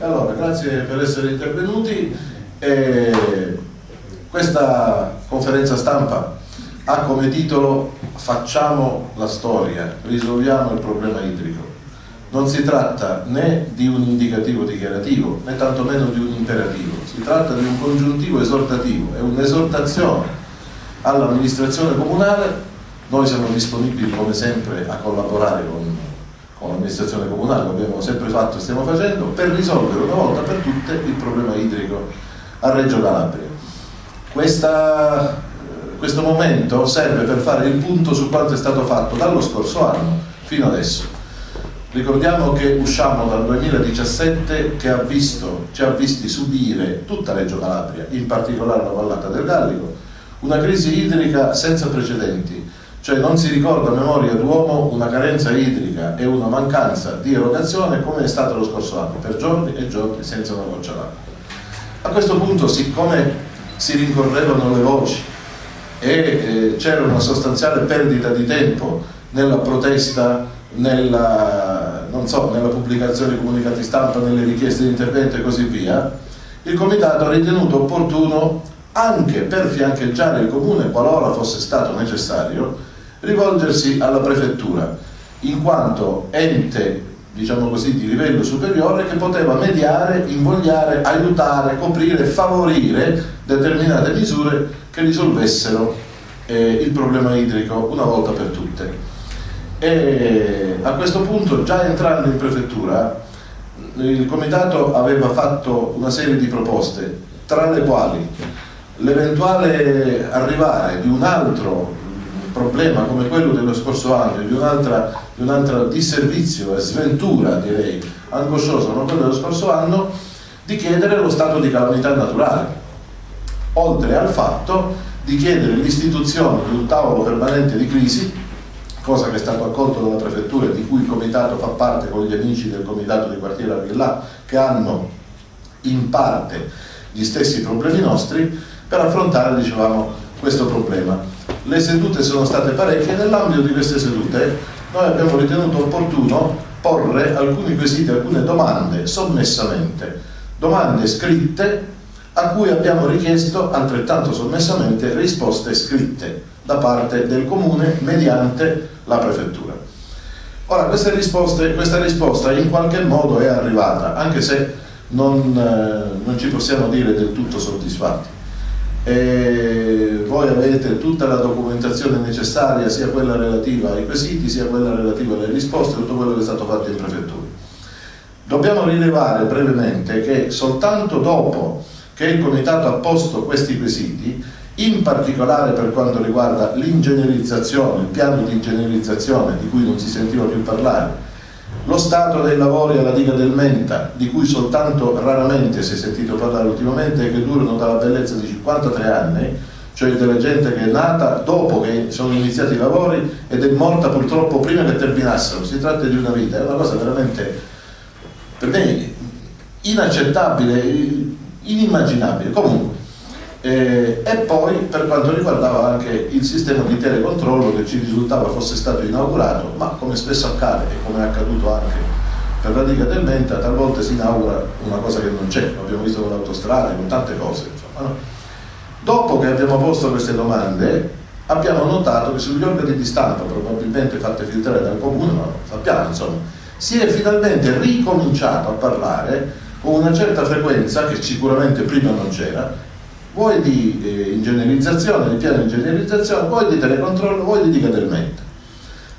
Allora, grazie per essere intervenuti. Eh, questa conferenza stampa ha come titolo Facciamo la storia, risolviamo il problema idrico. Non si tratta né di un indicativo dichiarativo né tantomeno di un imperativo, si tratta di un congiuntivo esortativo, è un'esortazione all'amministrazione comunale. Noi siamo disponibili come sempre a collaborare con, con l'amministrazione comunale, lo abbiamo sempre fatto e stiamo facendo, per risolvere una volta per tutte il problema idrico a Reggio Calabria. Questa questo momento serve per fare il punto su quanto è stato fatto dallo scorso anno fino adesso. Ricordiamo che usciamo dal 2017 che ha visto, ci ha visti subire tutta Reggio Calabria, in particolare la vallata del Gallico, una crisi idrica senza precedenti, cioè non si ricorda a memoria d'uomo una carenza idrica e una mancanza di erogazione come è stato lo scorso anno, per giorni e giorni senza una goccia d'acqua. A questo punto, siccome si rincorrevano le voci e eh, c'era una sostanziale perdita di tempo nella protesta, nella, so, nella pubblicazione di comunicati stampa, nelle richieste di intervento e così via, il Comitato ha ritenuto opportuno, anche per fiancheggiare il Comune qualora fosse stato necessario, rivolgersi alla Prefettura, in quanto ente diciamo così, di livello superiore che poteva mediare, invogliare, aiutare, coprire, favorire determinate misure che risolvessero eh, il problema idrico una volta per tutte. E a questo punto, già entrando in prefettura, il comitato aveva fatto una serie di proposte, tra le quali l'eventuale arrivare di un altro problema come quello dello scorso anno, di un'altra un disservizio e sventura, direi, angosciosa come quello dello scorso anno, di chiedere lo stato di calamità naturale, oltre al fatto di chiedere l'istituzione di un tavolo permanente di crisi, cosa che è stato accolto dalla prefettura e di cui il comitato fa parte con gli amici del comitato di quartiere Arvillà, che hanno in parte gli stessi problemi nostri, per affrontare, dicevamo, questo problema. Le sedute sono state parecchie nell'ambito di queste sedute noi abbiamo ritenuto opportuno porre alcuni quesiti, alcune domande sommessamente, domande scritte a cui abbiamo richiesto altrettanto sommessamente risposte scritte da parte del Comune mediante la Prefettura. Ora, questa risposta in qualche modo è arrivata, anche se non, eh, non ci possiamo dire del tutto soddisfatti e voi avete tutta la documentazione necessaria, sia quella relativa ai quesiti, sia quella relativa alle risposte, tutto quello che è stato fatto in prefettura. Dobbiamo rilevare brevemente che soltanto dopo che il Comitato ha posto questi quesiti, in particolare per quanto riguarda l'ingegnerizzazione, il piano di ingegnerizzazione di cui non si sentiva più parlare, lo stato dei lavori alla diga del Menta, di cui soltanto raramente si è sentito parlare ultimamente e che durano dalla bellezza di 53 anni, cioè della gente che è nata dopo che sono iniziati i lavori ed è morta purtroppo prima che terminassero, si tratta di una vita, è una cosa veramente per me inaccettabile, inimmaginabile. Comunque, eh, e poi per quanto riguardava anche il sistema di telecontrollo che ci risultava fosse stato inaugurato, ma come spesso accade e come è accaduto anche per la diga del Menta, talvolta si inaugura una cosa che non c'è, l'abbiamo visto con l'autostrada, con tante cose. Insomma, no? Dopo che abbiamo posto queste domande, abbiamo notato che sugli organi di stampa, probabilmente fatte filtrare dal comune, ma sappiamo insomma, si è finalmente ricominciato a parlare con una certa frequenza che sicuramente prima non c'era vuoi di eh, ingegnerizzazione, di piano di ingegnerizzazione, vuoi di telecontrollo, vuoi di diga del menta.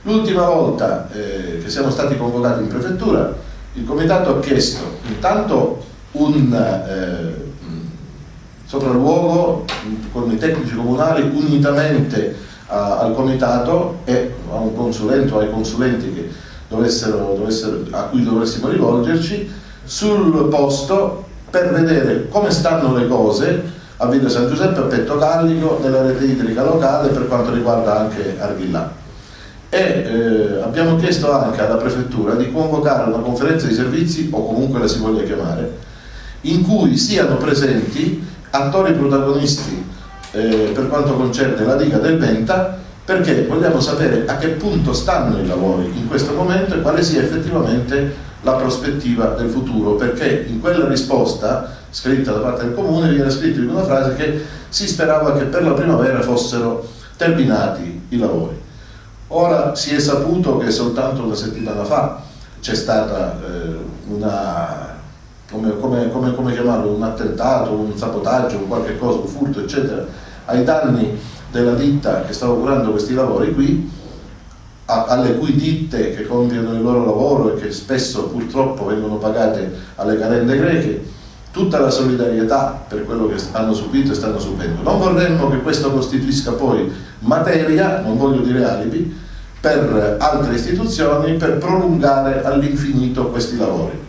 L'ultima volta eh, che siamo stati convocati in prefettura, il comitato ha chiesto intanto un eh, sopralluogo con i tecnici comunali unitamente a, al comitato e a un consulente o ai consulenti che dovessero, dovessero, a cui dovessimo rivolgerci sul posto per vedere come stanno le cose a Villa San Giuseppe, a Petto Gallico, nella rete idrica locale per quanto riguarda anche Arghillà. E eh, abbiamo chiesto anche alla Prefettura di convocare una conferenza di servizi, o comunque la si voglia chiamare, in cui siano presenti attori protagonisti eh, per quanto concerne la diga del Venta, perché vogliamo sapere a che punto stanno i lavori in questo momento e quale sia effettivamente la prospettiva del futuro, perché in quella risposta scritta da parte del comune viene scritto in una frase che si sperava che per la primavera fossero terminati i lavori. Ora si è saputo che soltanto una settimana fa c'è stata eh, una, come, come, come, come, chiamarlo, un attentato, un sabotaggio, un qualche cosa, un furto, eccetera, ai danni della ditta che stava curando questi lavori qui, a, alle cui ditte che compiono il loro lavoro e che spesso purtroppo vengono pagate alle carende greche, tutta la solidarietà per quello che hanno subito e stanno subendo. Non vorremmo che questo costituisca poi materia, non voglio dire alibi, per altre istituzioni per prolungare all'infinito questi lavori.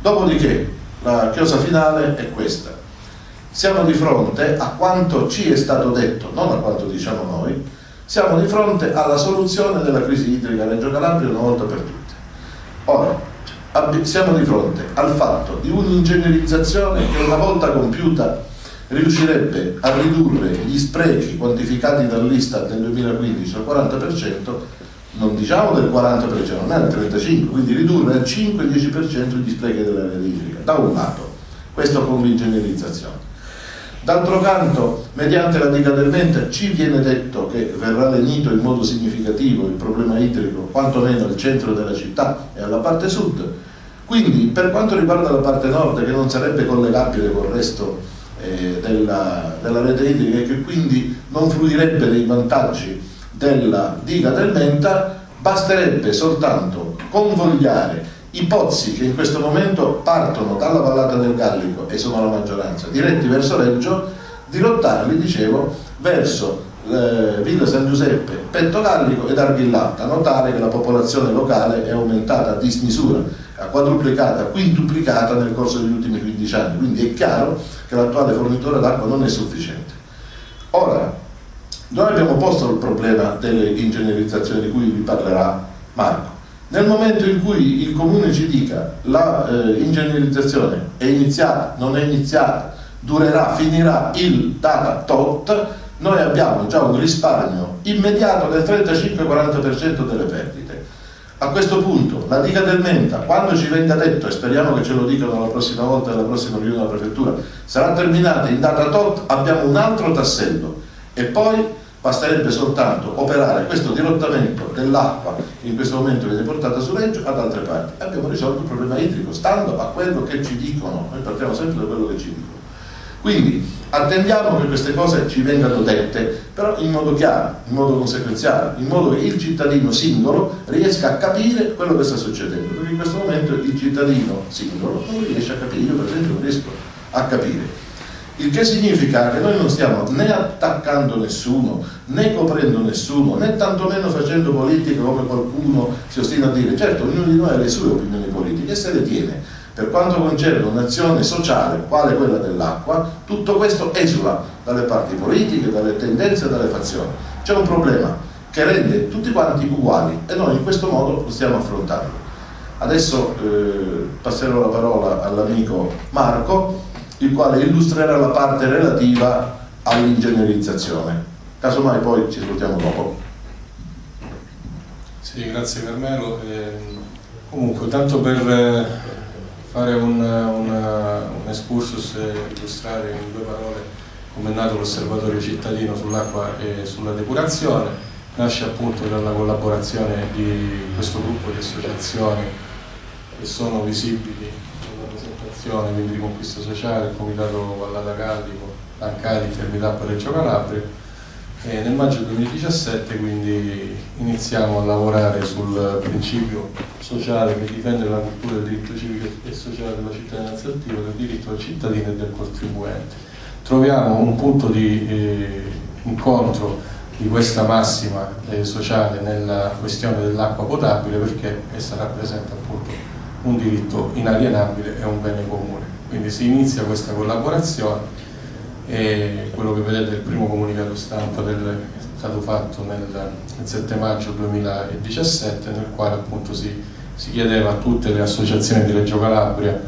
Dopodiché la chiosa finale è questa. Siamo di fronte a quanto ci è stato detto, non a quanto diciamo noi, siamo di fronte alla soluzione della crisi idrica Reggio Calabria una volta per tutte. Ora, siamo di fronte al fatto di un'ingegnerizzazione che una volta compiuta riuscirebbe a ridurre gli sprechi quantificati dall'Istat nel 2015 al 40%, non diciamo del 40%, non è del 35%, quindi ridurre al 5-10% gli sprechi dell'area idrica, da un lato, questo con l'ingegnerizzazione. D'altro canto, mediante la diga del Menta ci viene detto che verrà lenito in modo significativo il problema idrico, quantomeno al centro della città e alla parte sud. Quindi, per quanto riguarda la parte nord, che non sarebbe collegabile col resto eh, della, della, rete idrica e che quindi non fruirebbe dei vantaggi della diga del Menta, basterebbe soltanto convogliare i pozzi che in questo momento partono dalla vallata del Gallico e sono la maggioranza, diretti verso Reggio, dirottarli, dicevo, verso eh, Villa San Giuseppe, Petto Gallico ed Arghillata, notare che la popolazione locale è aumentata a dismisura, ha quadruplicata, quintuplicata nel corso degli ultimi 15 anni, quindi è chiaro che l'attuale fornitore d'acqua non è sufficiente. Ora, noi abbiamo posto il problema delle ingegnerizzazioni di cui vi parlerà Marco. Nel momento in cui il comune ci dica la eh, ingegnerizzazione è iniziata, non è iniziata, durerà, finirà il data tot, noi abbiamo già un risparmio immediato del 35-40% delle perdite. A questo punto la diga del Menta, quando ci venga detto, e speriamo che ce lo dicano la prossima volta alla prossima riunione della prefettura, sarà terminata in data tot, abbiamo un altro tassello e poi basterebbe soltanto operare questo dirottamento dell'acqua in questo momento viene portata su Reggio ad altre parti. Abbiamo risolto il problema idrico, stando a quello che ci dicono, noi partiamo sempre da quello che ci dicono. Quindi attendiamo che queste cose ci vengano dette, però in modo chiaro, in modo conseguenziale, in modo che il cittadino singolo riesca a capire quello che sta succedendo, perché in questo momento il cittadino singolo non riesce a capire, io per esempio non riesco a capire. Il che significa che noi non stiamo né attaccando nessuno, né coprendo nessuno, né tantomeno facendo politica come qualcuno si ostina a dire. Certo, ognuno di noi ha le sue opinioni politiche e se le tiene per quanto concerne un'azione sociale, quale quella dell'acqua, tutto questo esula dalle parti politiche, dalle tendenze e dalle fazioni. C'è un problema che rende tutti quanti uguali e noi in questo modo lo stiamo affrontando. Adesso eh, passerò la parola all'amico Marco, il quale illustrerà la parte relativa all'ingegnerizzazione. Casomai poi ci salutiamo dopo. Sì, grazie Carmelo. Eh, comunque, tanto per eh, fare un, un, un excursus e illustrare in due parole come è nato l'osservatorio cittadino sull'acqua e sulla depurazione nasce appunto dalla collaborazione di questo gruppo di associazioni che sono visibili presentazione, quindi di conquista sociale, il Comitato Vallata Caldico, Ancadi, Fermità Reggio Calabria e nel maggio 2017 quindi iniziamo a lavorare sul principio sociale che difende la cultura del diritto civico e sociale della cittadinanza attiva, del diritto del cittadino e del contribuente. Troviamo un punto di eh, incontro di questa massima eh, sociale nella questione dell'acqua potabile perché essa rappresenta appunto un diritto inalienabile e un bene comune. Quindi si inizia questa collaborazione e quello che vedete è il primo comunicato stampa del, è stato fatto nel, il 7 maggio 2017 nel quale appunto si, si chiedeva a tutte le associazioni di Reggio Calabria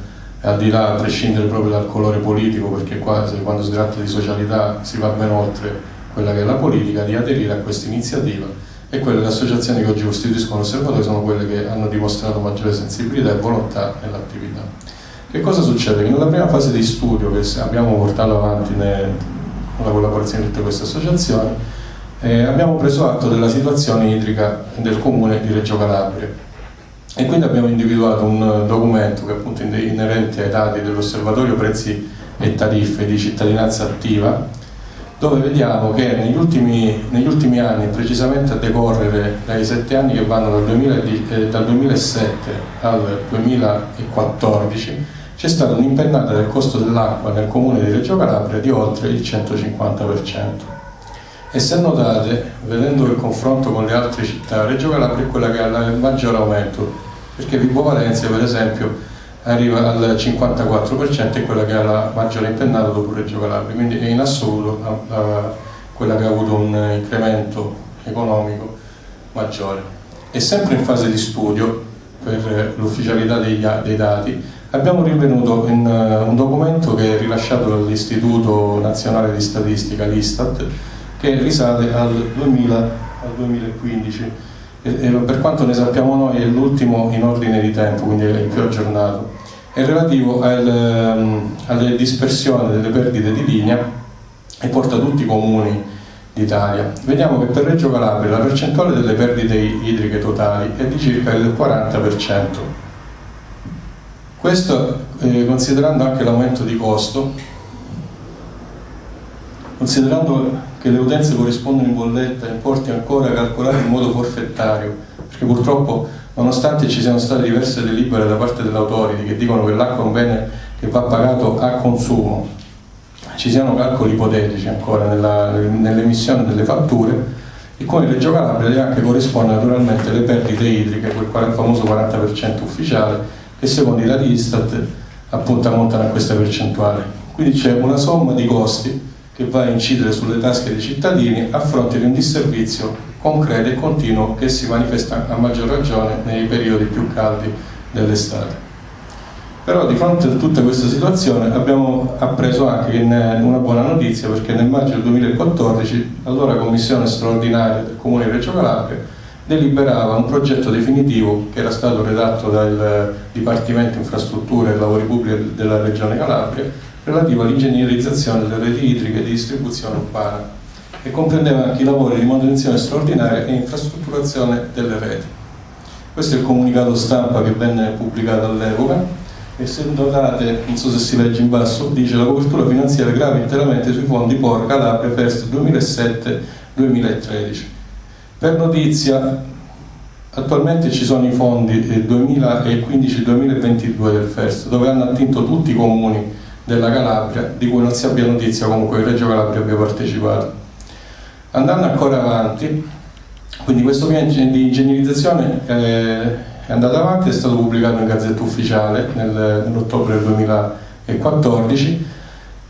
al di là a prescindere proprio dal colore politico perché quasi quando si tratta di socialità si va ben oltre quella che è la politica di aderire a questa iniziativa e quelle delle associazioni che oggi costituiscono l'osservatorio sono quelle che hanno dimostrato maggiore sensibilità e volontà nell'attività. Che cosa succede? Che nella prima fase di studio che abbiamo portato avanti con la collaborazione di tutte queste associazioni, eh, abbiamo preso atto della situazione idrica del comune di Reggio Calabria e quindi abbiamo individuato un documento che appunto inerente ai dati dell'osservatorio prezzi e tariffe di cittadinanza attiva dove vediamo che negli ultimi, negli ultimi anni, precisamente a decorrere dai sette anni che vanno dal, 2000, eh, dal 2007 al 2014, c'è stata un'impennata del costo dell'acqua nel comune di Reggio Calabria di oltre il 150%. E se notate, vedendo il confronto con le altre città, Reggio Calabria è quella che ha il maggior aumento, perché Vibo Valencia per esempio arriva al 54% e quella che ha la maggiore impennata dopo Reggio Calabria, quindi è in assoluto la, la, quella che ha avuto un incremento economico maggiore. E sempre in fase di studio, per l'ufficialità dei, dati, abbiamo rinvenuto in, uh, un documento che è rilasciato dall'Istituto Nazionale di Statistica, l'Istat, che risale al, 2000, al 2015 e, per quanto ne sappiamo noi è l'ultimo in ordine di tempo, quindi è il più aggiornato, è relativo al, ehm, alle dispersioni delle perdite di linea e porta tutti i comuni d'Italia. Vediamo che per Reggio Calabria la percentuale delle perdite idriche totali è di circa il 40%. Questo eh, considerando anche l'aumento di costo, considerando che le utenze corrispondono in bolletta importi ancora calcolati in modo forfettario, perché purtroppo nonostante ci siano state diverse delibere da parte dell'autority che dicono che l'acqua è un bene che va pagato a consumo, ci siano calcoli ipotetici ancora nell'emissione delle fatture, il Comune di Reggio Calabria deve anche corrispondere naturalmente alle perdite idriche, quel famoso 40% ufficiale, che secondo i dati Istat appunto ammontano a questa percentuale. Quindi c'è una somma di costi che va a incidere sulle tasche dei cittadini a fronte di un disservizio concreto e continuo che si manifesta a maggior ragione nei periodi più caldi dell'estate. Però di fronte a tutta questa situazione abbiamo appreso anche una buona notizia perché nel maggio del 2014 allora Commissione straordinaria del Comune di Reggio Calabria deliberava un progetto definitivo che era stato redatto dal Dipartimento Infrastrutture e Lavori Pubblici della Regione Calabria relativo all'ingegnerizzazione delle reti idriche di distribuzione urbana e comprendeva anche i lavori di manutenzione straordinaria e infrastrutturazione delle reti. Questo è il comunicato stampa che venne pubblicato all'epoca e se notate, non so se si legge in basso, dice la copertura finanziaria grava interamente sui fondi POR Calabria FERS 2007-2013. Per notizia, attualmente ci sono i fondi 2015-2022 del FERS dove hanno attinto tutti i comuni della Calabria, di cui non si abbia notizia comunque che Reggio Calabria abbia partecipato. Andando ancora avanti, quindi questo piano di ingegnerizzazione eh, è andato avanti, è stato pubblicato in Gazzetta Ufficiale nel, nell'ottobre del 2014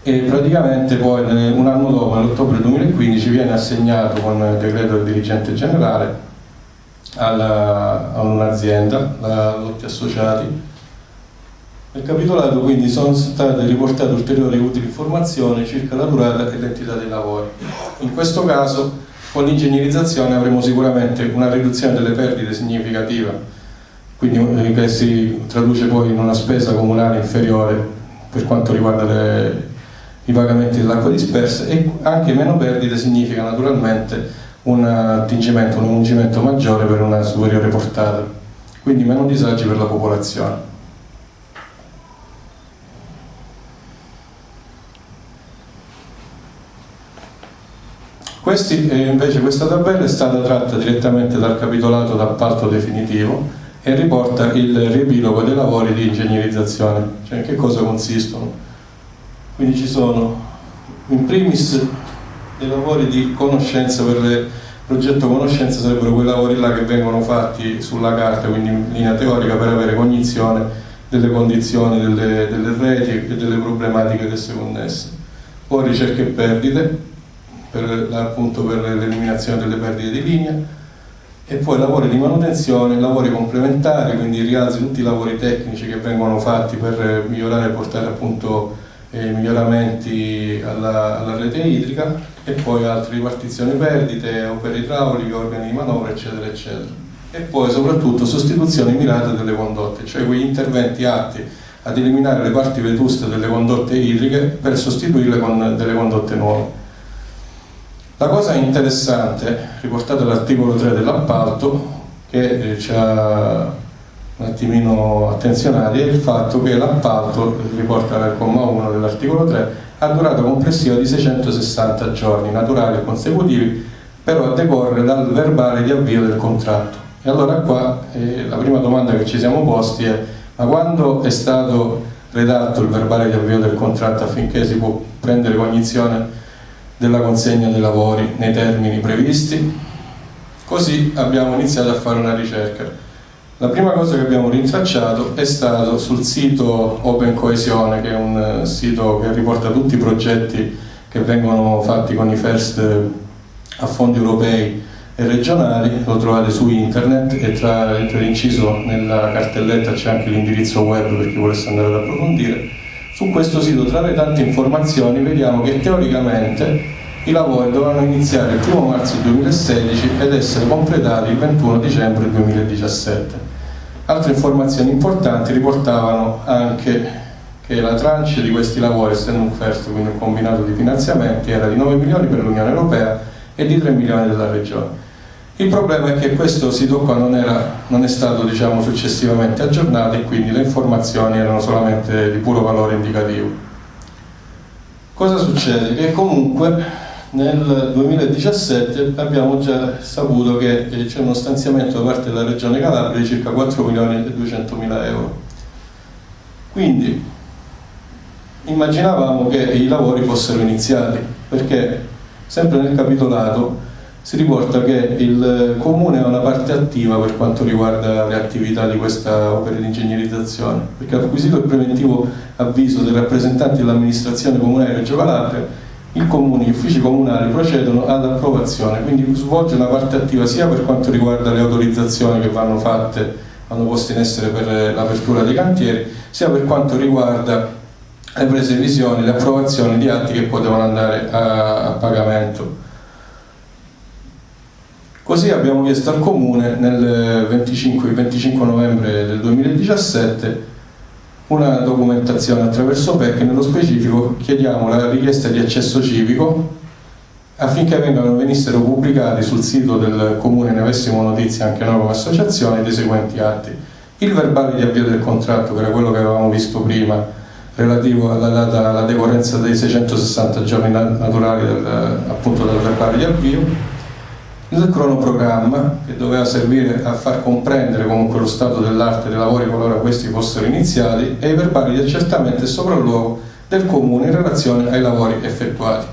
e praticamente poi un anno dopo, nell'ottobre 2015, viene assegnato con decreto del dirigente generale a un'azienda, la Lotti Associati, nel capitolato quindi sono state riportate ulteriori utili informazioni circa la durata e l'entità dei lavori. In questo caso con l'ingegnerizzazione avremo sicuramente una riduzione delle perdite significativa, quindi eh, che si traduce poi in una spesa comunale inferiore per quanto riguarda le, i pagamenti dell'acqua dispersa e anche meno perdite significa naturalmente un attingimento, un ungimento maggiore per una superiore portata, quindi meno disagi per la popolazione. Questi, eh, invece questa tabella è stata tratta direttamente dal capitolato d'appalto definitivo e riporta il riepilogo dei lavori di ingegnerizzazione, cioè in che cosa consistono. Quindi ci sono in primis dei lavori di conoscenza per il progetto conoscenza sarebbero quei lavori là che vengono fatti sulla carta, quindi in linea teorica per avere cognizione delle condizioni delle, delle reti e delle problematiche che si connesse. Poi ricerche e perdite, per, appunto per l'eliminazione delle perdite di linea e poi lavori di manutenzione, lavori complementari, quindi rialzi tutti i lavori tecnici che vengono fatti per migliorare e portare appunto eh, miglioramenti alla, alla, rete idrica e poi altre ripartizioni perdite, opere idrauliche, organi di manovra eccetera eccetera e poi soprattutto sostituzioni mirate delle condotte, cioè quegli interventi atti ad eliminare le parti vetuste delle condotte idriche per sostituirle con delle condotte nuove. La cosa interessante, riportata all'articolo 3 dell'appalto, che eh, ci ha un attimino attenzionati, è il fatto che l'appalto, riporta al comma 1 dell'articolo 3, ha durata complessiva di 660 giorni naturali e consecutivi, però a decorrere dal verbale di avvio del contratto. E allora qua eh, la prima domanda che ci siamo posti è ma quando è stato redatto il verbale di avvio del contratto affinché si può prendere cognizione della consegna dei lavori nei termini previsti? Così abbiamo iniziato a fare una ricerca. La prima cosa che abbiamo rintracciato è stato sul sito Open Coesione, che è un sito che riporta tutti i progetti che vengono fatti con i FIRST a fondi europei e regionali, lo trovate su internet e tra, inciso nella cartelletta c'è anche l'indirizzo web per chi volesse andare ad approfondire. Su questo sito, tra le tante informazioni, vediamo che teoricamente i lavori dovranno iniziare il 1 marzo 2016 ed essere completati il 21 dicembre 2017. Altre informazioni importanti riportavano anche che la tranche di questi lavori, essendo un FERST, quindi un combinato di finanziamenti, era di 9 milioni per l'Unione Europea e di 3 milioni della Regione. Il problema è che questo sito qua non, era, non è stato diciamo, successivamente aggiornato e quindi le informazioni erano solamente di puro valore indicativo. Cosa succede? Che comunque nel 2017 abbiamo già saputo che c'è uno stanziamento da parte della Regione Calabria di circa 4 milioni e 200 mila euro. Quindi immaginavamo che i lavori fossero iniziati, perché sempre nel capitolato si riporta che il comune ha una parte attiva per quanto riguarda le attività di questa opera di ingegnerizzazione, perché acquisito il preventivo avviso dei rappresentanti dell'amministrazione comunale di Reggio Calabria, il comune, gli uffici comunali procedono all'approvazione, quindi svolge una parte attiva sia per quanto riguarda le autorizzazioni che vanno fatte, vanno poste in essere per l'apertura dei cantieri, sia per quanto riguarda le prese visioni, le approvazioni di atti che poi devono andare a, a pagamento. Così abbiamo chiesto al Comune nel 25, 25 novembre del 2017 una documentazione attraverso PEC, nello specifico chiediamo la richiesta di accesso civico affinché vengano, venissero pubblicati sul sito del Comune, ne avessimo notizia anche noi come associazione, dei seguenti atti. Il verbale di avvio del contratto, che era quello che avevamo visto prima, relativo alla, data, alla decorrenza dei 660 giorni naturali del, appunto del verbale di avvio, il cronoprogramma che doveva servire a far comprendere comunque lo stato dell'arte dei lavori qualora questi fossero iniziati e i verbali di accertamento e sopralluogo del comune in relazione ai lavori effettuati.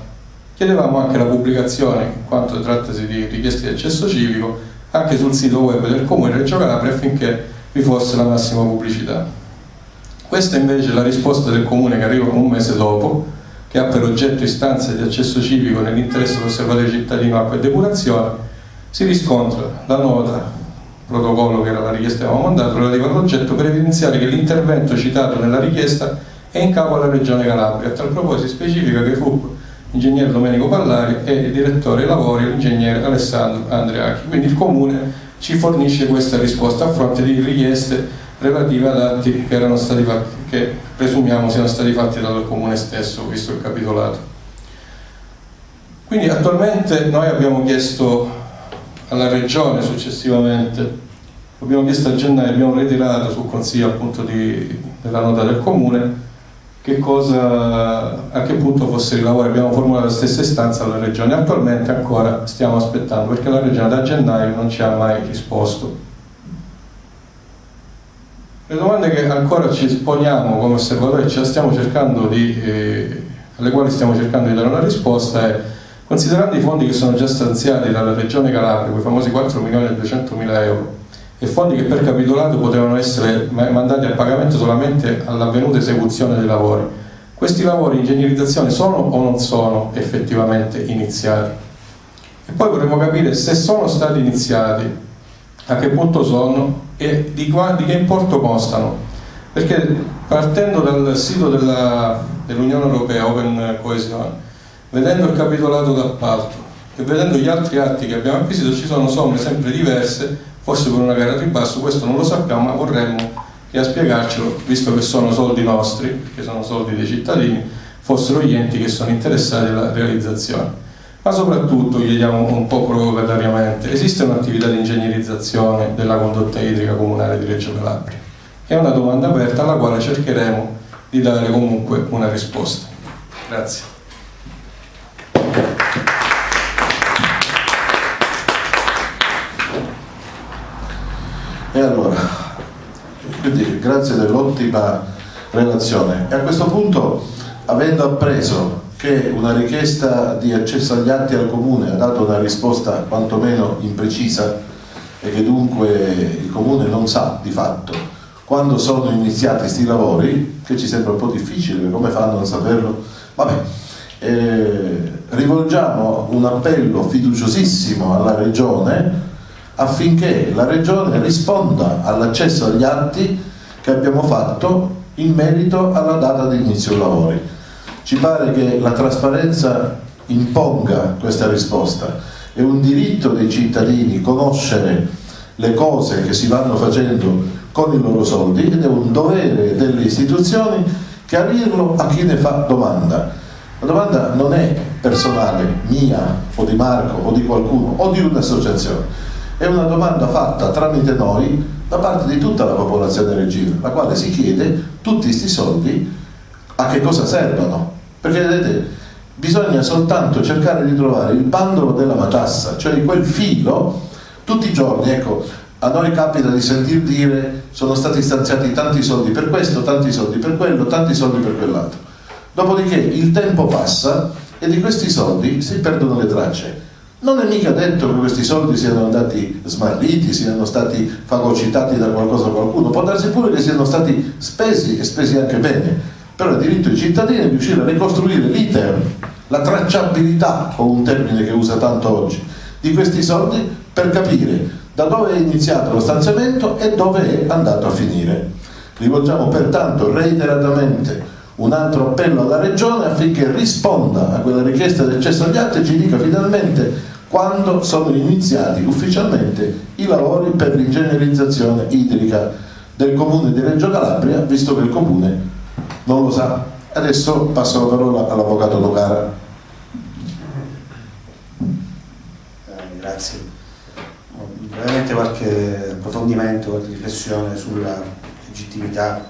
Chiedevamo anche la pubblicazione, in quanto trattasi di richieste di accesso civico, anche sul sito web del comune Reggio Calabria affinché vi fosse la massima pubblicità. Questa invece è la risposta del comune che arriva un mese dopo, che ha per oggetto istanze di accesso civico nell'interesse dell'osservatorio cittadino acqua e depurazione si riscontra la nota protocollo che era la richiesta che avevamo mandato relativa all'oggetto per evidenziare che l'intervento citato nella richiesta è in capo alla Regione Calabria. A tal proposito specifica che fu l'ingegnere Domenico Pallari e il direttore lavori l'ingegnere Alessandro Andreacchi. Quindi il Comune ci fornisce questa risposta a fronte di richieste relative ad atti che, erano stati fatti, che presumiamo siano stati fatti dal Comune stesso, visto il capitolato. Quindi attualmente noi abbiamo chiesto alla Regione successivamente. Abbiamo chiesto a gennaio, abbiamo ritirato sul consiglio appunto di, della nota del comune che cosa, a che punto fossero i lavori, abbiamo formulato la stessa istanza alla Regione, attualmente ancora stiamo aspettando perché la Regione da gennaio non ci ha mai risposto. Le domande che ancora ci poniamo come osservatori eh, alle quali stiamo cercando di dare una risposta è Considerando i fondi che sono già stanziati dalla Regione Calabria, quei famosi 4 milioni e 200 mila euro, e fondi che per capitolato potevano essere mandati a pagamento solamente all'avvenuta esecuzione dei lavori, questi lavori di ingegnerizzazione sono o non sono effettivamente iniziati? E poi vorremmo capire se sono stati iniziati, a che punto sono e di, di che importo costano Perché partendo dal sito dell'Unione Europea, Open Cohesion, vedendo il capitolato d'appalto e vedendo gli altri atti che abbiamo acquisito ci sono somme sempre diverse, forse con una gara di basso, questo non lo sappiamo, ma vorremmo che a spiegarcelo, visto che sono soldi nostri, che sono soldi dei cittadini, fossero gli enti che sono interessati alla realizzazione. Ma soprattutto chiediamo un po' provocatariamente, esiste un'attività di ingegnerizzazione della condotta idrica comunale di Reggio Calabria? È una domanda aperta alla quale cercheremo di dare comunque una risposta. Grazie. E allora, quindi grazie dell'ottima relazione. E a questo punto, avendo appreso che una richiesta di accesso agli atti al comune ha dato una risposta quantomeno imprecisa e che dunque il comune non sa di fatto quando sono iniziati questi lavori, che ci sembra un po' difficile, come fanno a non saperlo? Vabbè, eh, rivolgiamo un appello fiduciosissimo alla Regione affinché la Regione risponda all'accesso agli atti che abbiamo fatto in merito alla data di inizio lavori. Ci pare che la trasparenza imponga questa risposta. È un diritto dei cittadini conoscere le cose che si vanno facendo con i loro soldi ed è un dovere delle istituzioni chiarirlo a chi ne fa domanda. La domanda non è personale, mia o di Marco o di qualcuno o di un'associazione è una domanda fatta tramite noi da parte di tutta la popolazione reggina, la quale si chiede tutti questi soldi a che cosa servono. Perché vedete, bisogna soltanto cercare di trovare il bandolo della matassa, cioè quel filo, tutti i giorni, ecco, a noi capita di sentir dire sono stati stanziati tanti soldi per questo, tanti soldi per quello, tanti soldi per quell'altro. Dopodiché il tempo passa e di questi soldi si perdono le tracce non è mica detto che questi soldi siano andati smarriti, siano stati fagocitati da qualcosa o qualcuno, può darsi pure che siano stati spesi e spesi anche bene, però è diritto dei cittadini di riuscire a ricostruire l'iter, la tracciabilità, o un termine che usa tanto oggi, di questi soldi per capire da dove è iniziato lo stanziamento e dove è andato a finire. Rivolgiamo pertanto reiteratamente un altro appello alla Regione affinché risponda a quella richiesta di accesso agli atti e ci dica finalmente quando sono iniziati ufficialmente i lavori per l'ingegnerizzazione idrica del comune di Reggio Calabria, visto che il comune non lo sa. Adesso passo la parola all'avvocato Nocara. Eh, grazie. Veramente qualche approfondimento, qualche riflessione sulla legittimità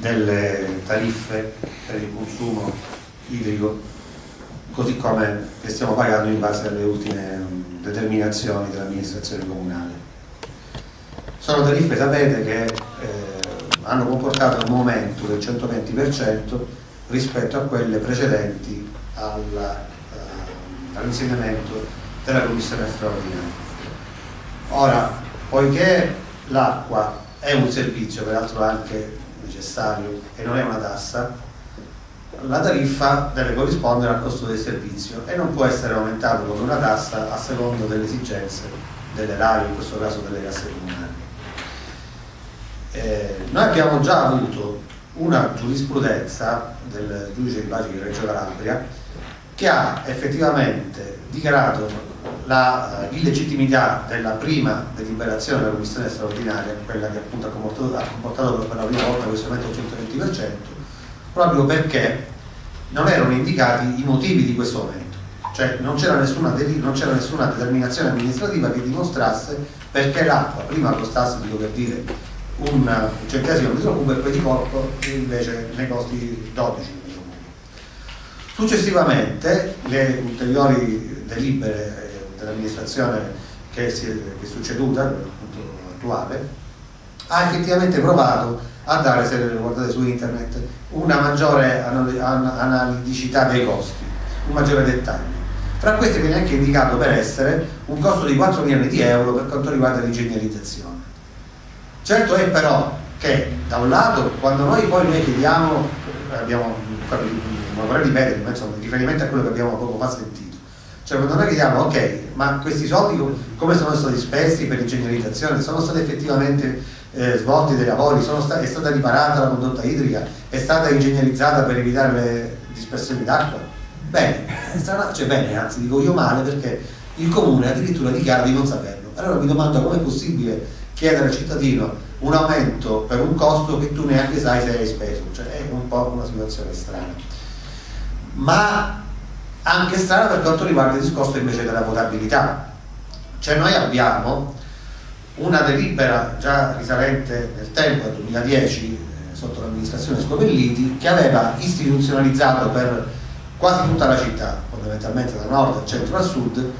delle tariffe per il consumo idrico così come che stiamo pagando in base alle ultime mm, determinazioni dell'amministrazione comunale. Sono tariffe, sapete, che eh, hanno comportato un aumento del 120% rispetto a quelle precedenti uh, all'insegnamento della commissione straordinaria. Ora, poiché l'acqua è un servizio, peraltro anche necessario, e non è una tassa, la tariffa deve corrispondere al costo del servizio e non può essere aumentato come una tassa a secondo delle esigenze dell'erario, in questo caso delle casse comunali. Eh, noi abbiamo già avuto una giurisprudenza del giudice di pace di Reggio Calabria che ha effettivamente dichiarato l'illegittimità della prima deliberazione della commissione straordinaria, quella che appunto ha comportato, ha comportato per la prima volta questo aumento del 120%, proprio perché non erano indicati i motivi di questo aumento, cioè non c'era nessuna, nessuna, determinazione amministrativa che dimostrasse perché l'acqua prima costasse di dover dire un centesimo di cubo e poi di corpo invece ne costi 12 metro Successivamente le ulteriori delibere eh, dell'amministrazione che, che, è succeduta, appunto attuale, ha effettivamente provato a dare, se guardate su internet, una maggiore analiticità dei costi, un maggiore dettaglio. Fra questi viene anche indicato per essere un costo di 4 milioni di euro per quanto riguarda l'ingegnerizzazione. Certo è però che da un lato quando noi poi noi chiediamo, abbiamo, non vorrei ripetere, ma insomma, in riferimento a quello che abbiamo poco fa sentito, cioè quando noi chiediamo ok, ma questi soldi come sono stati spesi per l'ingegnerizzazione? Sono stati effettivamente eh, svolti dei lavori, sta è stata riparata la condotta idrica, è stata ingegnerizzata per evitare le dispersioni d'acqua? Bene, strana, cioè bene, anzi dico io male perché il comune addirittura dichiara di non saperlo. Allora mi domando come è possibile chiedere al cittadino un aumento per un costo che tu neanche sai se hai speso, cioè è un po' una situazione strana. Ma anche strana per quanto riguarda il discorso invece della votabilità. Cioè noi abbiamo una delibera già risalente nel tempo, al 2010, eh, sotto l'amministrazione Scopelliti, che aveva istituzionalizzato per quasi tutta la città, fondamentalmente da nord, al centro al sud,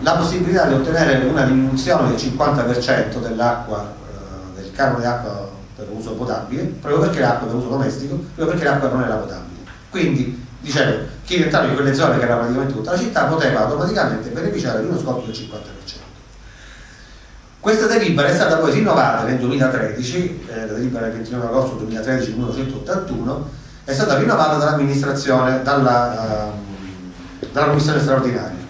la possibilità di ottenere una diminuzione del 50% dell'acqua, eh, del canone d'acqua per uso potabile, proprio perché l'acqua per uso domestico, proprio perché l'acqua non era potabile. Quindi, dicevo, chi rientrava in quelle zone che era praticamente tutta la città poteva automaticamente beneficiare di uno sconto del 50%. Questa delibera è stata poi rinnovata nel 2013, eh, la delibera del 29 agosto 2013 numero 181, è stata rinnovata dall'amministrazione, dalla, uh, dalla commissione straordinaria.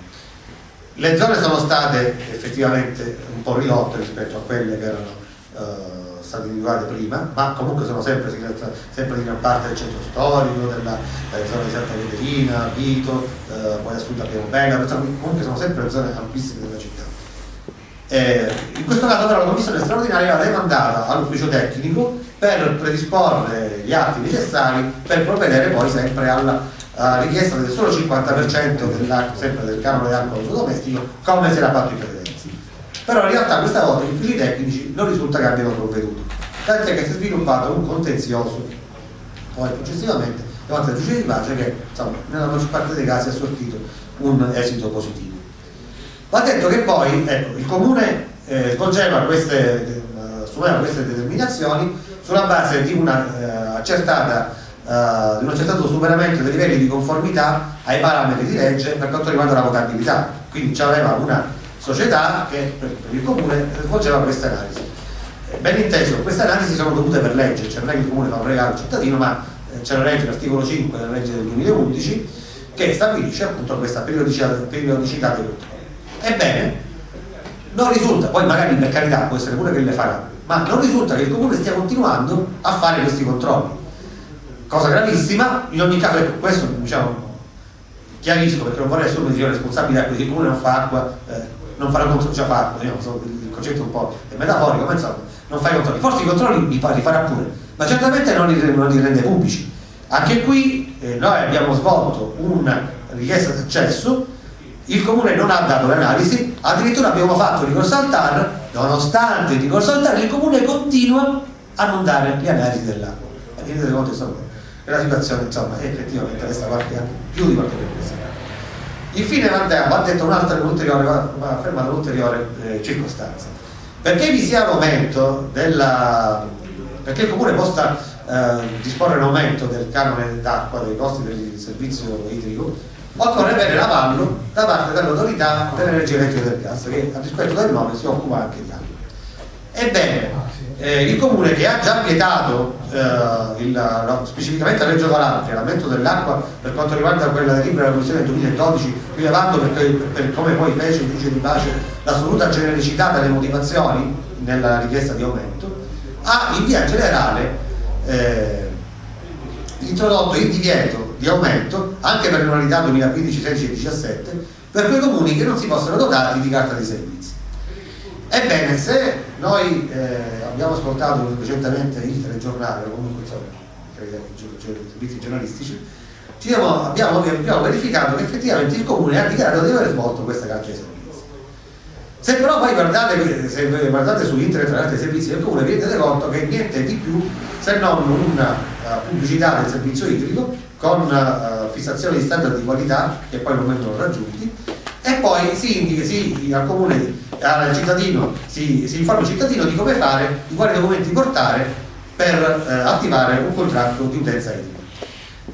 Le zone sono state effettivamente un po' ridotte rispetto a quelle che erano uh, state individuate prima, ma comunque sono sempre, sempre di gran parte del centro storico, della zona di Santa Caterina, Vito, uh, poi a sud abbiamo Bella, comunque sono sempre zone ampissime della città. Eh, in questo caso però la commissione straordinaria va demandata all'ufficio tecnico per predisporre gli atti necessari per provvedere poi sempre alla uh, richiesta del solo 50% sempre del canone uso domestico come si era fatto in precedenza. Però in realtà questa volta gli uffici tecnici non risulta che abbiano provveduto, tant'è che si è sviluppato un contenzioso poi successivamente davanti al giudice di pace che insomma, nella maggior parte dei casi ha sortito un esito positivo. Va detto che poi ecco, il comune eh, svolgeva queste, eh, queste determinazioni sulla base di, una, eh, accertata, eh, di un accertato superamento dei livelli di conformità ai parametri di legge per quanto riguarda la votabilità. Quindi c'aveva una società che per, per il comune svolgeva queste analisi. Eh, ben inteso, queste analisi sono dovute per legge, cioè non è che il comune fa un regalo al cittadino, ma eh, c'è la legge, l'articolo 5 della legge del 2011, che stabilisce appunto questa periodicità, periodicità dei controlli. Ebbene, non risulta, poi magari per carità può essere pure che le farà, ma non risulta che il comune stia continuando a fare questi controlli. Cosa gravissima, in ogni caso, ecco, questo diciamo, chiarisco perché non vorrei assumere di responsabilità, quindi il comune non fa acqua, eh, non farà controlli, già fa acqua, diciamo, il concetto un po' metaforico, ma insomma, non fa i controlli. Forse i controlli li, li farà pure, ma certamente non li, non li rende pubblici. Anche qui eh, noi abbiamo svolto una richiesta d'accesso il comune non ha dato l'analisi, addirittura abbiamo fatto ricorso al TAR, nonostante il ricorso al TAR il comune continua a non dare le analisi dell'acqua. E conto insomma, che la situazione insomma, effettivamente resta qualche anno più di qualche perplessità. Infine va, va detto un'altra ulteriore, va affermata un'ulteriore eh, circostanza. Perché vi sia l'aumento della. perché il comune possa eh, disporre l'aumento del canone d'acqua, dei costi del servizio idrico, occorre avere l'avallo da parte dell'autorità dell'energia elettrica del gas che a rispetto del nome si occupa anche di acqua. Ebbene, eh, il comune che ha già vietato eh, il, no, specificamente a Reggio Calabria l'aumento dell'acqua per quanto riguarda quella della Commissione del 2012 rilevando perché, per come poi fece il giudice di pace l'assoluta genericità delle motivazioni nella richiesta di aumento ha in via generale eh, introdotto il divieto di aumento anche per le annualità 2015, 16 e 17 per quei comuni che non si possono dotati di carta dei servizi. Ebbene, se noi eh, abbiamo ascoltato recentemente il telegiornale o comunque i servizi giornalistici, abbiamo, abbiamo, abbiamo, verificato che effettivamente il comune ha dichiarato di aver svolto questa carta dei servizi. Se però poi guardate, se guardate su internet carta dei servizi del comune vi rendete conto che niente di più se non una uh, pubblicità del servizio idrico con uh, fissazione di standard di qualità che poi non vengono raggiunti e poi si indica si, al comune, al cittadino, si, si, informa il cittadino di come fare, di quali documenti portare per uh, attivare un contratto di utenza idrica.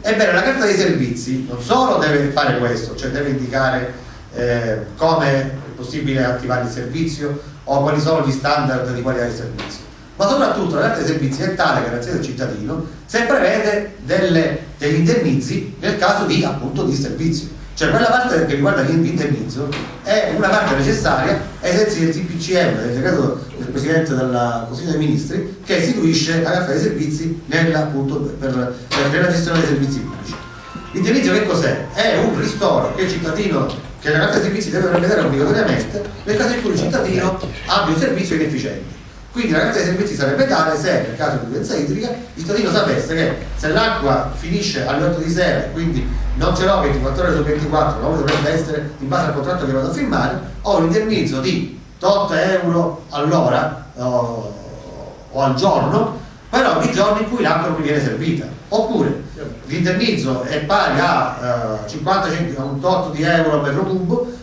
Ebbene, la carta dei servizi non solo deve fare questo, cioè deve indicare eh, come è possibile attivare il servizio o quali sono gli standard di qualità del servizio, ma soprattutto dei servizi è tale garanzia del cittadino se prevede delle, degli indennizzi nel caso di appunto di servizio Cioè quella parte che riguarda l'indennizzo è una parte necessaria ai sensi del TPCM, del decreto del Presidente del Consiglio dei Ministri, che istituisce la carta dei servizi nella, appunto, per, per, nella gestione dei servizi pubblici. L'indennizzo che cos'è? È un ristoro che il cittadino, che la carta dei servizi deve prevedere obbligatoriamente nel caso in cui il cittadino abbia un servizio inefficiente. Quindi la carta dei servizi sarebbe tale se nel caso di violenza idrica il cittadino sapesse che se l'acqua finisce alle 8 di sera e quindi non ce l'ho 24 ore su 24, come dovrebbe essere in base al contratto che vado a firmare, ho un indennizzo di 8 euro all'ora o, o al giorno per ogni giorno in cui l'acqua non mi viene servita. Oppure l'indennizzo è pari a uh, 50 centesimi, un tot di euro per metro cubo eh,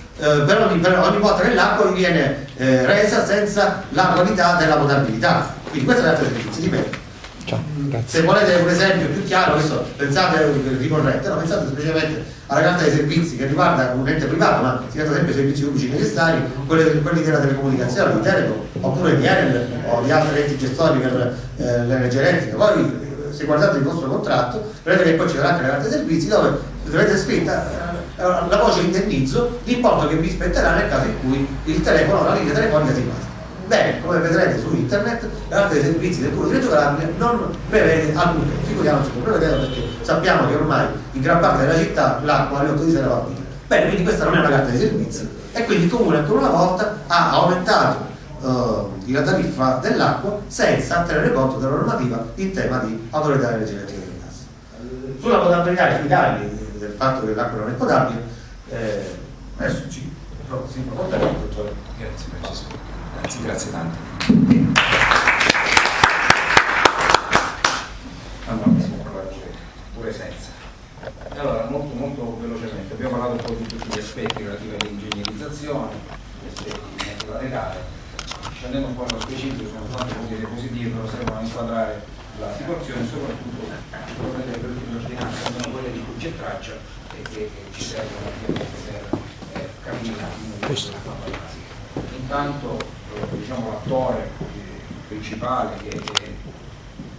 per, ogni, per, ogni, volta che l'acqua viene eh, resa senza la qualità della potabilità. Quindi questa è la servizi, ripeto. Se volete un esempio più chiaro, questo pensate ricorrente, no, pensate semplicemente alla carta dei servizi che riguarda un ente privato, ma si tratta sempre di servizi pubblici necessari, quelli, quelli della telecomunicazione, di Telecom, oppure di Enel o di altri enti gestori per eh, l'energia elettrica. Poi se guardate il vostro contratto, vedete che poi ci sarà anche la carta dei servizi dove avete scritta eh, la voce indennizzo l'importo che vi spetterà nel caso in cui il telefono, la linea telefonica si basta. Bene, come vedrete su internet, la carta dei servizi del Comune di Reggio Calabria non prevede alcunché, figuriamoci non prevedeva perché sappiamo che ormai in gran parte della città l'acqua alle 8 di sera va via. Bene, quindi questa non è una carta dei servizi e quindi il Comune ancora una volta ha aumentato uh, la tariffa dell'acqua senza tenere conto della normativa in tema di autorità energetica del gas. Sulla potabilità e sui tagli fatto che l'acqua non è potabile, eh, adesso ci proporrà il dottore. Grazie Francesco, grazie, grazie tante. Allora, si può parlare pure senza. Allora, molto, molto velocemente, abbiamo parlato un po' di tutti gli aspetti relativi all'ingegnerizzazione, gli aspetti di natura legale, scendendo un po' nello specifico, sono tante cose diapositive, però servono a inquadrare la situazione, soprattutto per l'ordinanza sono quelle di cui c'è traccia e che, ci servono per eh, capire un attimo Intanto eh, diciamo, l'attore eh, principale che è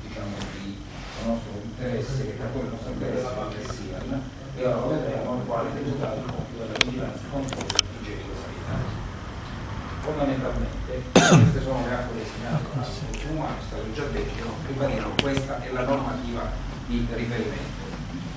diciamo, di nostro interesse, che è l'attore del nostro interesse è il SIAN, e ora vedremo quale risultato il della vigilanza fondamentalmente queste sono le acque destinate al consumo, è stato già detto, ribadito, questa è la normativa di riferimento.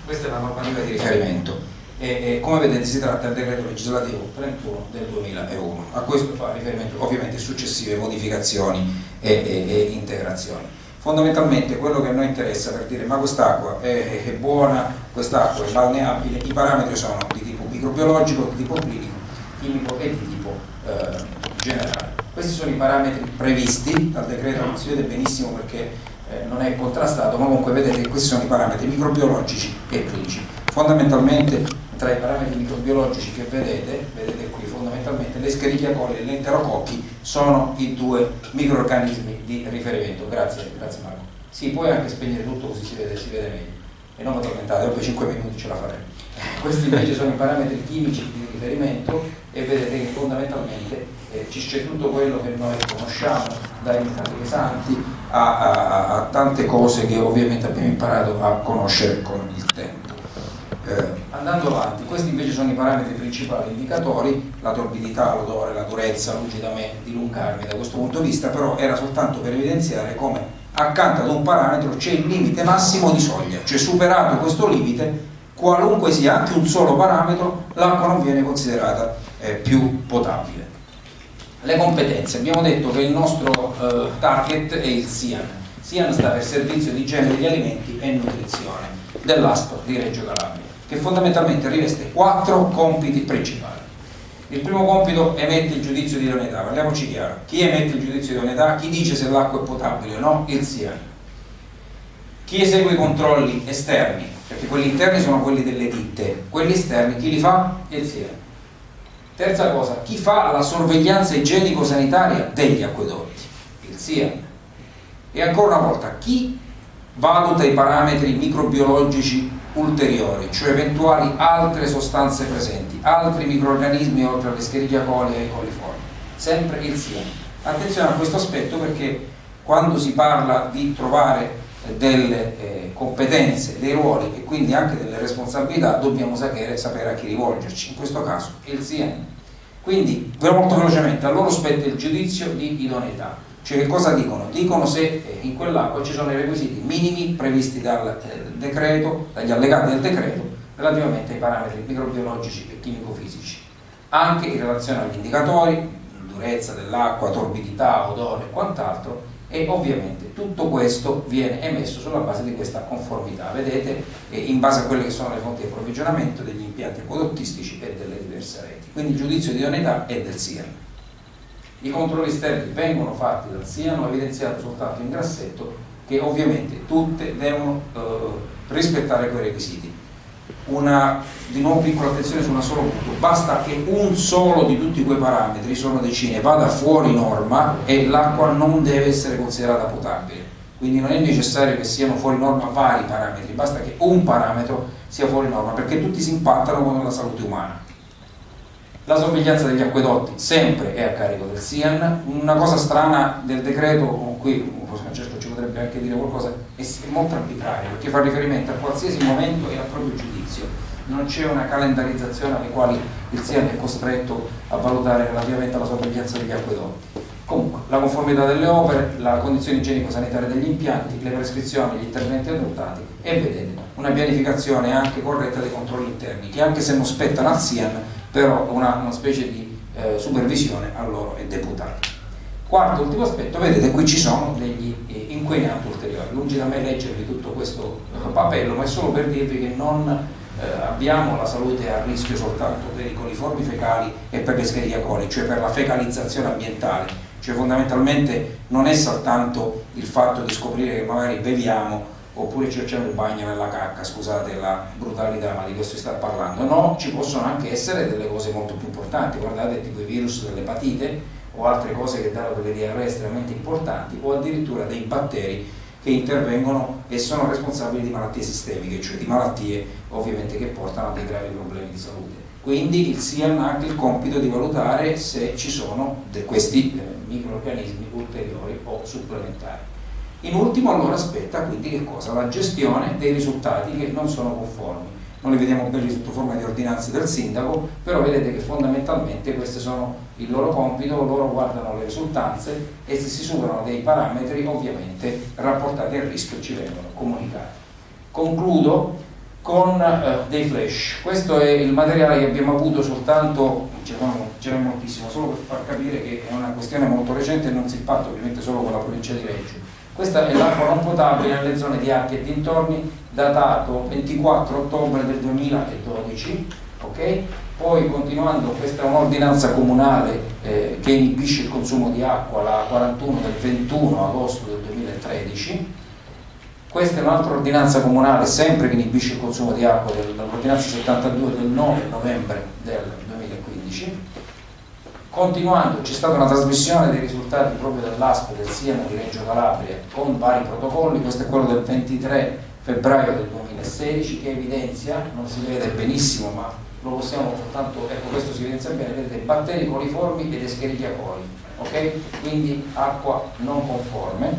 Questa è la normativa di riferimento e, e come vedete si tratta del decreto legislativo 31 del 2001. A questo fa riferimento ovviamente successive modificazioni e, e, e integrazioni. Fondamentalmente quello che a noi interessa per dire ma quest'acqua è, è, buona, quest'acqua è balneabile, i parametri sono di tipo microbiologico, di tipo clinico, chimico e di tipo eh, generale. Questi sono i parametri previsti dal decreto, non si vede benissimo perché eh, non è contrastato, ma comunque vedete che questi sono i parametri microbiologici e clinici. Fondamentalmente tra i parametri microbiologici che vedete, vedete qui fondamentalmente le Escherichia coli e gli enterococchi sono i due microorganismi di riferimento. Grazie, grazie Marco. Si puoi anche spegnere tutto così si vede, si vede meglio. E non vi tormentate, dopo 5 minuti ce la faremo. Questi invece sono i parametri chimici di riferimento e vedete che fondamentalmente eh, ci c'è tutto quello che noi conosciamo, dai metalli pesanti a, a, a, tante cose che ovviamente abbiamo imparato a conoscere con il tempo. Eh, andando avanti, questi invece sono i parametri principali indicatori, la torbidità, l'odore, la durezza, lucidamente, dilungarmi da questo punto di vista, però era soltanto per evidenziare come accanto ad un parametro c'è il limite massimo di soglia, cioè superato questo limite, qualunque sia anche un solo parametro, l'acqua non viene considerata eh, più potabile. Le competenze, abbiamo detto che il nostro eh, target è il SIAN. SIAN sta per Servizio di Igiene degli Alimenti e Nutrizione dell'ASPO di Reggio Calabria, che fondamentalmente riveste quattro compiti principali. Il primo compito emette il giudizio di idoneità, parliamoci chiaro. Chi emette il giudizio di idoneità? Chi dice se l'acqua è potabile o no? Il SIAN. Chi esegue i controlli esterni? Perché quelli interni sono quelli delle ditte, quelli esterni chi li fa? Il SIAN Terza cosa, chi fa la sorveglianza igienico-sanitaria degli acquedotti? Il SIA. E ancora una volta, chi valuta i parametri microbiologici ulteriori, cioè eventuali altre sostanze presenti, altri microorganismi oltre alle Escherichia coli e ai coliformi? Sempre il SIA. Attenzione a questo aspetto perché quando si parla di trovare delle eh, competenze, dei ruoli e quindi anche delle responsabilità dobbiamo sapere, sapere a chi rivolgerci, in questo caso il CN. Quindi, molto velocemente, a loro spetta il giudizio di idoneità, cioè che cosa dicono? Dicono se eh, in quell'acqua ci sono i requisiti minimi previsti dal eh, decreto, dagli allegati del decreto, relativamente ai parametri microbiologici e chimico-fisici, anche in relazione agli indicatori, durezza dell'acqua, torbidità, odore e quant'altro, e ovviamente tutto questo viene emesso sulla base di questa conformità, vedete, in base a quelle che sono le fonti di approvvigionamento degli impianti acquedottistici e delle diverse reti. Quindi il giudizio di idoneità è del SIAN. I controlli esterni vengono fatti dal SIAN, evidenziato soltanto in grassetto che ovviamente tutte devono eh, rispettare quei requisiti una di nuovo piccola attenzione su una sola punto basta che un solo di tutti quei parametri sono decine vada fuori norma e l'acqua non deve essere considerata potabile. Quindi non è necessario che siano fuori norma vari parametri basta che un parametro sia fuori norma perché tutti si impattano con la salute umana. La sorveglianza degli acquedotti sempre è a carico del SIAN. Una cosa strana del decreto con cui potrebbe anche dire qualcosa è molto arbitrario perché fa riferimento a qualsiasi momento e al proprio giudizio non c'è una calendarizzazione alle quali il SIAN è costretto a valutare relativamente alla sorveglianza degli acquedotti. Comunque, la conformità delle opere, la condizione igienico-sanitaria degli impianti, le prescrizioni, gli interventi adottati e vedete una pianificazione anche corretta dei controlli interni che anche se non spettano al SIAN però una, una specie di eh, supervisione a loro è deputata. Quarto, ultimo aspetto, vedete qui ci sono degli inquinanti ulteriori, lungi da me leggervi tutto questo papello, ma è solo per dirvi che non eh, abbiamo la salute a rischio soltanto per i coliformi fecali e per le Escherichia coli, cioè per la fecalizzazione ambientale, cioè fondamentalmente non è soltanto il fatto di scoprire che magari beviamo oppure ci facciamo il bagno nella cacca, scusate la brutalità, ma di questo si sta parlando, no, ci possono anche essere delle cose molto più importanti, guardate tipo i virus dell'epatite o altre cose che danno delle diarree estremamente importanti o addirittura dei batteri che intervengono e sono responsabili di malattie sistemiche, cioè di malattie ovviamente che portano a dei gravi problemi di salute. Quindi il SIAN ha anche il compito di valutare se ci sono questi eh, microorganismi ulteriori o supplementari. In ultimo allora aspetta quindi che cosa? La gestione dei risultati che non sono conformi non li vediamo belli sotto forma di ordinanze del sindaco, però vedete che fondamentalmente questi sono il loro compito, loro guardano le risultanze e se si superano dei parametri ovviamente rapportati al rischio ci vengono comunicati. Concludo con eh, dei flash, questo è il materiale che abbiamo avuto soltanto, ce n'è moltissimo, solo per far capire che è una questione molto recente e non si impatta ovviamente solo con la provincia di Reggio. Questa è l'acqua non potabile nelle zone di Acchi e dintorni datato 24 ottobre del 2012, ok? Poi continuando, questa è un'ordinanza comunale eh, che inibisce il consumo di acqua, la 41 del 21 agosto del 2013, questa è un'altra ordinanza comunale sempre che inibisce il consumo di acqua, l'ordinanza 72 del 9 novembre del 2015. Continuando, c'è stata una trasmissione dei risultati proprio dell'ASP del SIAM di Reggio Calabria con vari protocolli, questo è quello del 23 febbraio del 2016 che evidenzia, non si vede benissimo ma lo possiamo soltanto, ecco questo si evidenzia bene, vedete batteri coliformi ed escherichia coli, ok? Quindi acqua non conforme.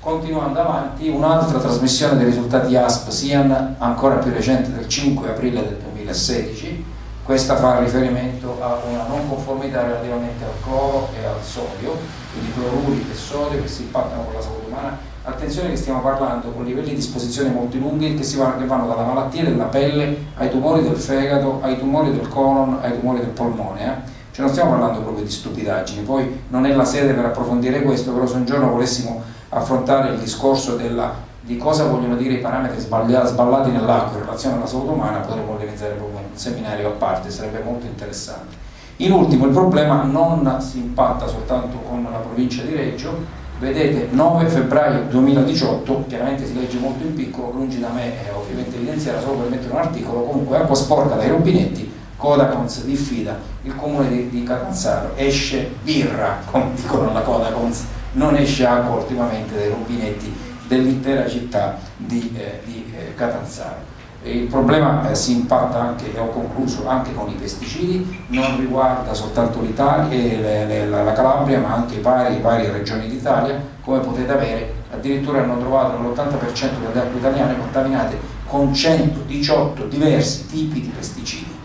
Continuando avanti, un'altra trasmissione dei risultati ASP SIAN ancora più recente del 5 aprile del 2016, questa fa riferimento a una non conformità relativamente al cloro e al sodio, quindi cloruri e sodio che si impattano con la salute umana attenzione che stiamo parlando con livelli di esposizione molto lunghi che, vanno, che vanno dalla malattia della pelle ai tumori del fegato, ai tumori del colon, ai tumori del polmone. Eh? Cioè non stiamo parlando proprio di stupidaggini, poi non è la sede per approfondire questo, però se un giorno volessimo affrontare il discorso della, di cosa vogliono dire i parametri sballati nell'acqua in relazione alla salute umana, potremmo organizzare proprio un seminario a parte, sarebbe molto interessante. In ultimo, il problema non si impatta soltanto con la provincia di Reggio, vedete 9 febbraio 2018 chiaramente si legge molto in piccolo lungi da me eh, ovviamente evidenziare solo per mettere un articolo comunque acqua sporca dai rubinetti Codacons diffida. Il comune di, di Catanzaro esce birra come dicono la Codacons non esce acqua ultimamente dai rubinetti dell'intera città di, eh, di eh, Catanzaro il problema eh, si impatta anche, e ho concluso, anche con i pesticidi, non riguarda soltanto l'Italia, eh, la Calabria ma anche varie, varie regioni d'Italia, come potete avere addirittura hanno trovato l'80% delle acque italiane contaminate con 118 diversi tipi di pesticidi.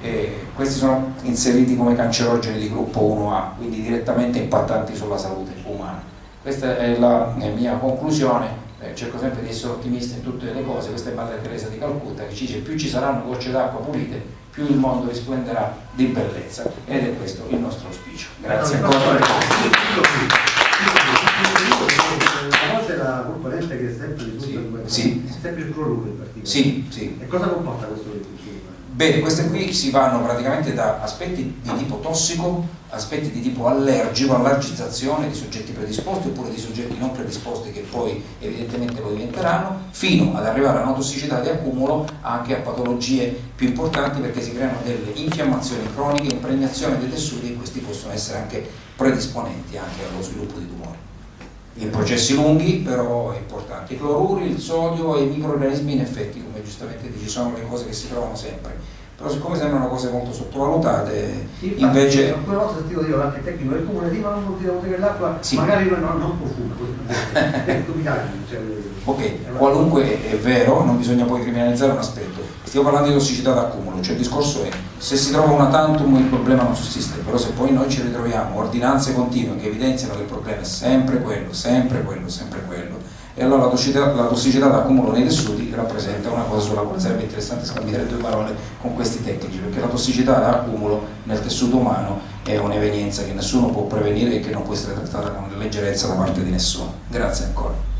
E questi sono inseriti come cancerogeni di gruppo 1A, quindi direttamente impattanti sulla salute umana. Questa è la mia conclusione eh, cerco sempre di essere ottimista in tutte le cose, questa è Madre Teresa di Calcutta che ci dice più ci saranno gocce d'acqua pulite, più il mondo risplenderà di bellezza ed è questo il nostro auspicio. Grazie ancora. Conosce la componente che è sempre risulta sì, sempre il cloruro in particolare. Sì, sì. E cosa comporta questo risultato? Bene, queste qui si vanno praticamente da aspetti di tipo tossico, aspetti di tipo allergico, allergizzazione di soggetti predisposti oppure di soggetti non predisposti che poi evidentemente lo diventeranno, fino ad arrivare a una tossicità di accumulo anche a patologie più importanti perché si creano delle infiammazioni croniche, impregnazione dei tessuti e questi possono essere anche predisponenti anche allo sviluppo di tumori. In processi lunghi però è importante. I cloruri, il sodio e i microorganismi in effetti, giustamente dici, sono le cose che si trovano sempre. Però siccome sembrano cose molto sottovalutate, sì, invece... Alcune volte ho sentito dire qualche tecnico del comune, di ma non dire che l'acqua sì. magari non, non profuma. Cioè, ok, qualunque è vero, non bisogna poi criminalizzare un aspetto. Stiamo parlando di tossicità d'accumulo, cioè il discorso è se si trova una tantum il problema non sussiste, però se poi noi ci ritroviamo ordinanze continue che evidenziano che il problema è sempre quello, sempre quello, sempre quello, e allora la tossicità, la tossicità d'accumulo nei tessuti rappresenta una cosa sulla quale sarebbe interessante scambiare due parole con questi tecnici, perché la tossicità d'accumulo nel tessuto umano è un'evenienza che nessuno può prevenire e che non può essere trattata con leggerezza da parte di nessuno. Grazie ancora.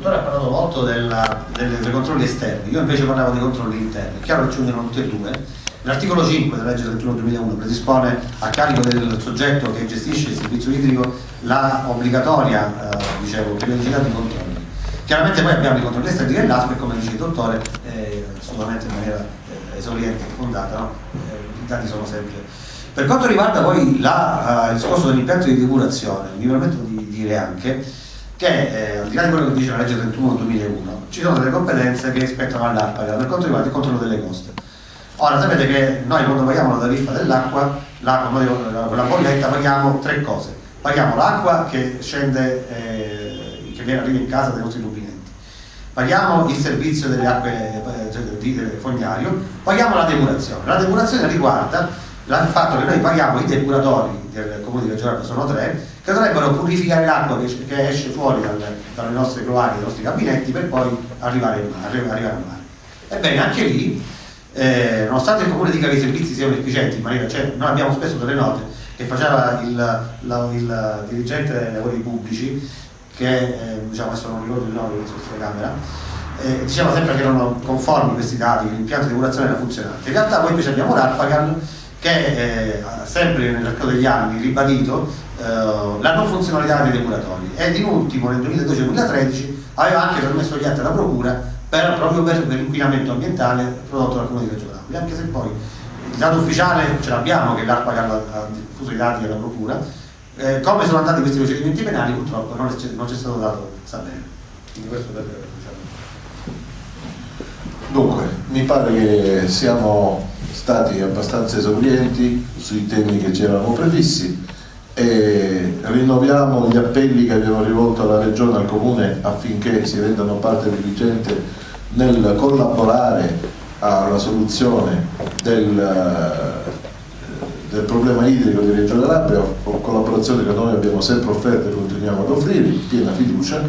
dottore ha parlato molto della, delle, dei controlli esterni, io invece parlavo dei controlli interni. È chiaro che ci unirono tutti e due. L'articolo 5 della legge 31-2001 predispone a carico del soggetto che gestisce il servizio idrico la obbligatoria, eh, dicevo, periodicità di controlli. Chiaramente poi abbiamo i controlli esterni dell'ASPE, come dice il dottore, eh, assolutamente in maniera eh, esauriente e fondata, no? eh, i dati sono sempre. Per quanto riguarda poi la, uh, il discorso dell'impianto di depurazione, mi permetto di dire anche che eh, al di là di quello che dice la legge 31 2001 ci sono delle competenze che spettano all'ARPA per quanto riguarda il controllo delle coste ora sapete che noi quando paghiamo la tariffa dell'acqua la bolletta paghiamo tre cose. Paghiamo l'acqua che scende eh, che viene arriva in casa dai nostri rubinetti paghiamo il servizio delle acque eh, cioè, del fognario. Paghiamo la depurazione. La depurazione riguarda il fatto che noi paghiamo i depuratori del comune di Reggio sono tre che dovrebbero purificare l'acqua che, che, esce fuori dal, dalle nostre cloache, dai nostri gabinetti per poi arrivare, in mare, arrivare al mare. Ebbene, anche lì, eh, nonostante il comune dica che i servizi siano efficienti, in maniera, cioè, noi abbiamo spesso delle note che faceva il, la, il dirigente dei lavori pubblici, che eh, diciamo adesso non ricordo il nome della telecamera, eh, diceva sempre che erano conformi questi dati, che l'impianto di depurazione era funzionante. In realtà poi invece abbiamo l'Arpagan che eh, sempre nell'arco degli anni ribadito eh, la non funzionalità dei depuratori ed in ultimo nel 2012-2013 aveva anche permesso gli atti alla procura per, proprio per, per l'inquinamento ambientale prodotto dal comune di Reggio Napoli anche se poi il dato ufficiale ce l'abbiamo che l'ARPA ha diffuso i dati alla procura eh, come sono andati questi procedimenti penali purtroppo non c'è stato dato sapere quindi questo per diciamo. dunque mi pare che siamo stati abbastanza esaurienti sui temi che ci eravamo prefissi e rinnoviamo gli appelli che abbiamo rivolto alla Regione e al Comune affinché si rendano parte diligente nel collaborare alla soluzione del, del problema idrico di Reggio Calabria, collaborazione che noi abbiamo sempre offerto e continuiamo ad offrire, piena fiducia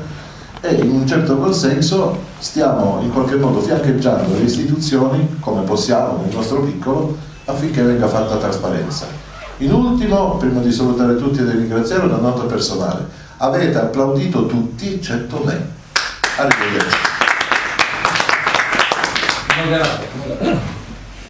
e in un certo qual senso stiamo in qualche modo fiancheggiando le istituzioni come possiamo nel nostro piccolo affinché venga fatta trasparenza. In ultimo, prima di salutare tutti e di ringraziare una nota personale, avete applaudito tutti eccetto me. Arrivederci. 問題。